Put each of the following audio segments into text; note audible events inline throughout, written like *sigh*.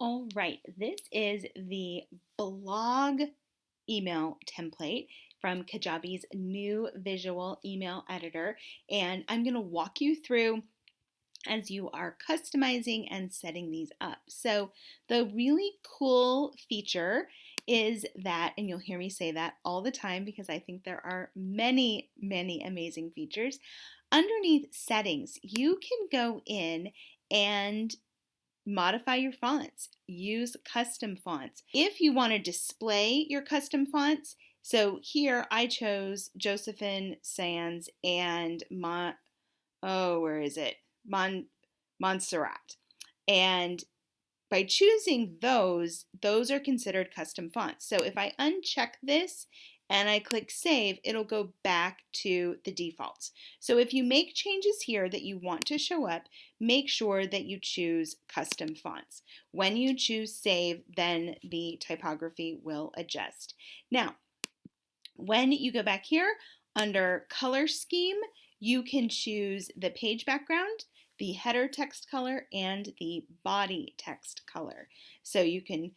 All right, this is the blog email template from Kajabi's new visual email editor, and I'm going to walk you through as you are customizing and setting these up. So the really cool feature is that, and you'll hear me say that all the time because I think there are many, many amazing features. Underneath settings, you can go in and modify your fonts. Use custom fonts. If you want to display your custom fonts, so here I chose Josefin Sans and Mon, oh, where is it? Mon, Montserrat. And by choosing those, those are considered custom fonts. So if I uncheck this and I click save, it'll go back to the defaults. So if you make changes here that you want to show up, make sure that you choose custom fonts. When you choose save, then the typography will adjust. Now, when you go back here under color scheme, you can choose the page background, the header text color, and the body text color. So you can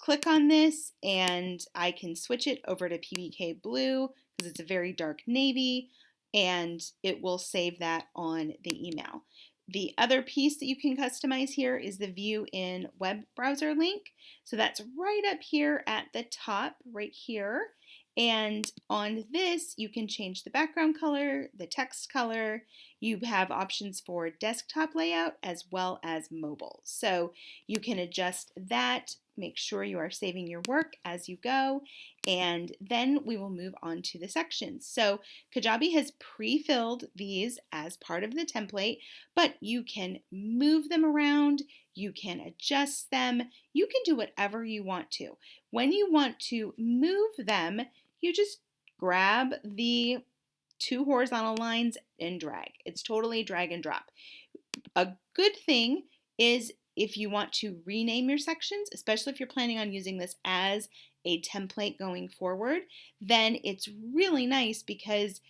click on this and I can switch it over to PBK blue because it's a very dark navy and it will save that on the email. The other piece that you can customize here is the view in web browser link. So that's right up here at the top, right here. And on this, you can change the background color, the text color. You have options for desktop layout as well as mobile. So you can adjust that, make sure you are saving your work as you go, and then we will move on to the sections. So Kajabi has pre-filled these as part of the template, but you can move them around, you can adjust them, you can do whatever you want to. When you want to move them, you just grab the two horizontal lines and drag. It's totally drag and drop. A good thing is if you want to rename your sections, especially if you're planning on using this as a template going forward, then it's really nice because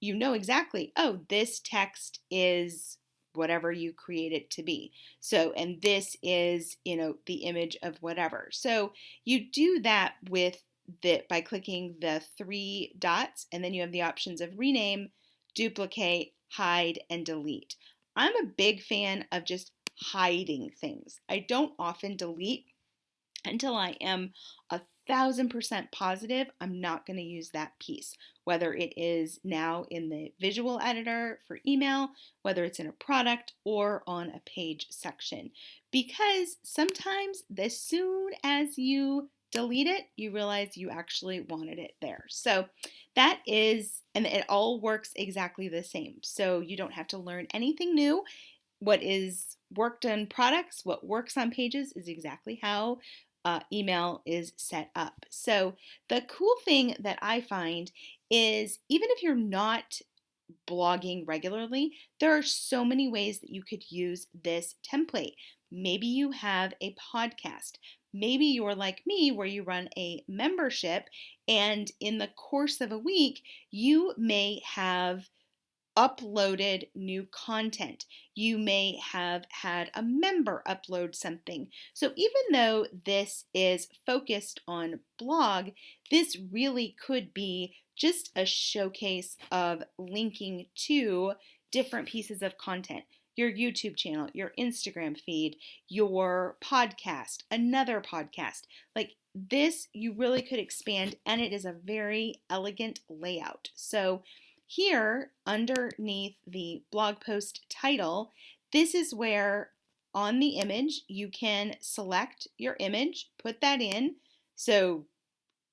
you know exactly, oh, this text is whatever you create it to be. So, and this is, you know, the image of whatever. So you do that with that by clicking the three dots and then you have the options of rename, duplicate, hide, and delete. I'm a big fan of just hiding things. I don't often delete until I am a thousand percent positive I'm not going to use that piece, whether it is now in the visual editor for email, whether it's in a product or on a page section. Because sometimes as soon as you delete it, you realize you actually wanted it there. So that is, and it all works exactly the same. So you don't have to learn anything new. What is worked on products, what works on pages is exactly how uh, email is set up. So the cool thing that I find is even if you're not blogging regularly, there are so many ways that you could use this template. Maybe you have a podcast. Maybe you're like me, where you run a membership, and in the course of a week, you may have uploaded new content. You may have had a member upload something. So even though this is focused on blog, this really could be just a showcase of linking to different pieces of content your YouTube channel, your Instagram feed, your podcast, another podcast. Like this, you really could expand, and it is a very elegant layout. So, here underneath the blog post title, this is where on the image you can select your image, put that in so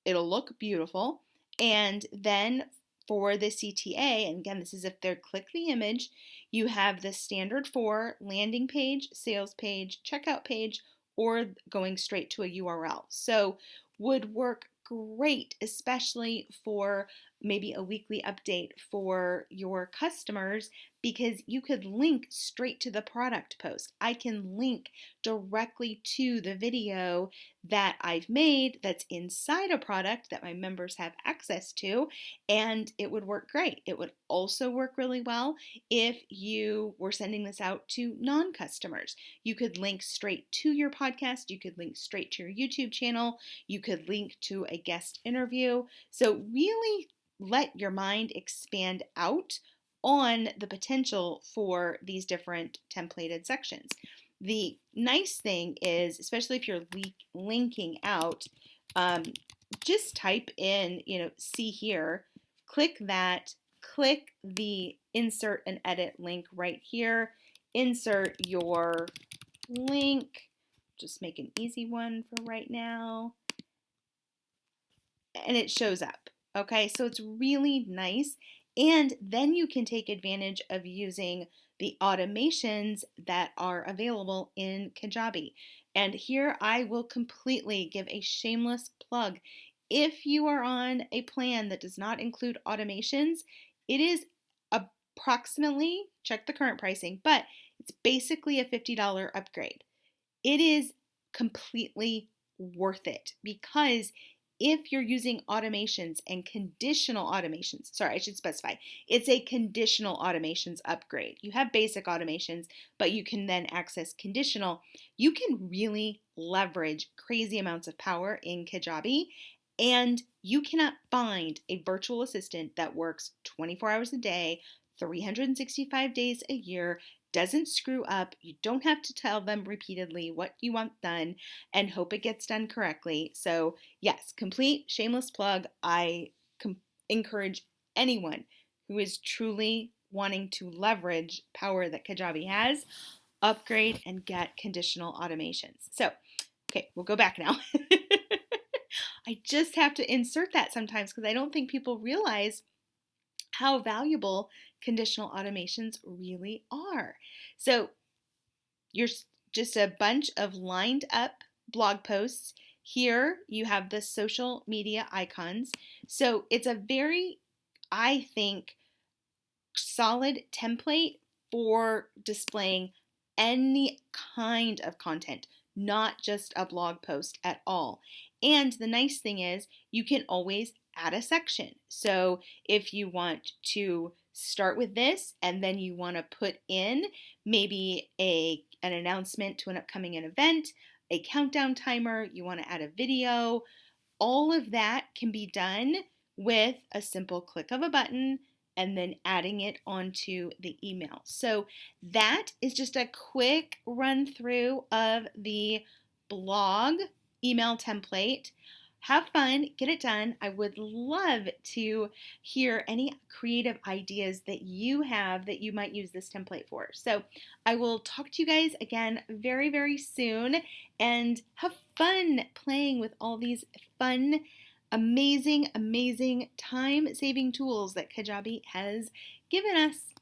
it'll look beautiful. And then for the CTA, and again, this is if they're click the image, you have the standard for landing page, sales page, checkout page, or going straight to a URL. So would work great, especially for maybe a weekly update for your customers because you could link straight to the product post. I can link directly to the video that I've made that's inside a product that my members have access to, and it would work great. It would also work really well if you were sending this out to non customers. You could link straight to your podcast, you could link straight to your YouTube channel, you could link to a guest interview. So, really let your mind expand out on the potential for these different templated sections. The nice thing is, especially if you're linking out, um, just type in, you know, see here, click that, click the insert and edit link right here, insert your link, just make an easy one for right now, and it shows up. Okay, so it's really nice. And then you can take advantage of using the automations that are available in Kajabi. And here I will completely give a shameless plug. If you are on a plan that does not include automations, it is approximately, check the current pricing, but it's basically a $50 upgrade. It is completely worth it because if you're using automations and conditional automations, sorry, I should specify, it's a conditional automations upgrade. You have basic automations, but you can then access conditional. You can really leverage crazy amounts of power in Kajabi, and you cannot find a virtual assistant that works 24 hours a day, 365 days a year doesn't screw up. You don't have to tell them repeatedly what you want done and hope it gets done correctly. So, yes, complete shameless plug. I com- encourage anyone who is truly wanting to leverage power that Kajabi has, upgrade and get conditional automations. So, okay, we'll go back now. *laughs* I just have to insert that sometimes because I don't think people realize how valuable conditional automations really are. So you're just a bunch of lined up blog posts. Here you have the social media icons. So it's a very, I think, solid template for displaying any kind of content, not just a blog post at all. And the nice thing is, you can always add a section. So if you want to start with this and then you want to put in maybe a an announcement to an upcoming event, a countdown timer, you want to add a video, all of that can be done with a simple click of a button and then adding it onto the email. So that is just a quick run through of the blog email template have fun, get it done. I would love to hear any creative ideas that you have that you might use this template for. So I will talk to you guys again very, very soon and have fun playing with all these fun, amazing, amazing time saving tools that Kajabi has given us.